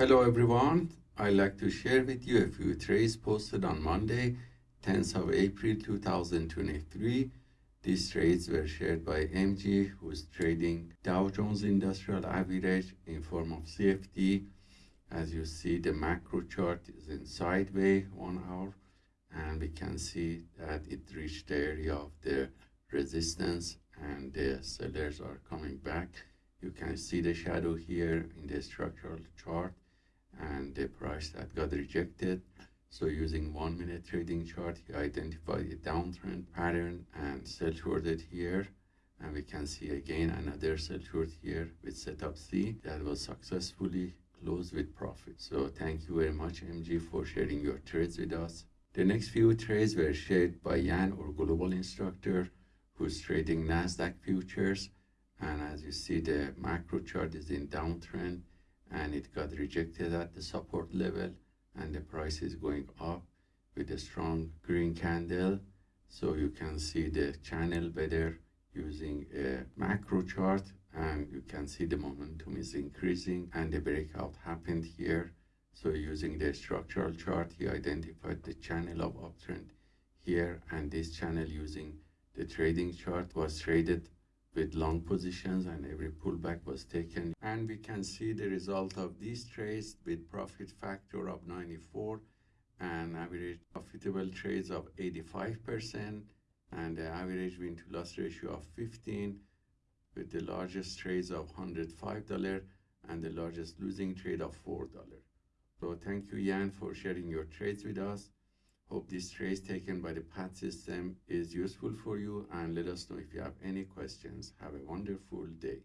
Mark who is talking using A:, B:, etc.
A: Hello everyone. I'd like to share with you a few trades posted on Monday, 10th of April 2023. These trades were shared by MG, who's trading Dow Jones Industrial Average in form of CFD. As you see, the macro chart is in sideways one hour, and we can see that it reached the area of the resistance and the sellers are coming back. You can see the shadow here in the structural chart and the price that got rejected. So using one minute trading chart, he identified a downtrend pattern and sell shorted here. And we can see again another sell short here with setup C that was successfully closed with profit. So thank you very much MG for sharing your trades with us. The next few trades were shared by Yan or Global Instructor who's trading NASDAQ futures. And as you see, the macro chart is in downtrend and it got rejected at the support level and the price is going up with a strong green candle. So you can see the channel better using a macro chart and you can see the momentum is increasing and the breakout happened here. So using the structural chart he identified the channel of uptrend here and this channel using the trading chart was traded with long positions and every pullback was taken and we can see the result of these trades with profit factor of 94 and average profitable trades of 85% and the average win to loss ratio of 15 with the largest trades of $105 and the largest losing trade of $4. So thank you Yan for sharing your trades with us. Hope this trace taken by the PAT system is useful for you and let us know if you have any questions. Have a wonderful day.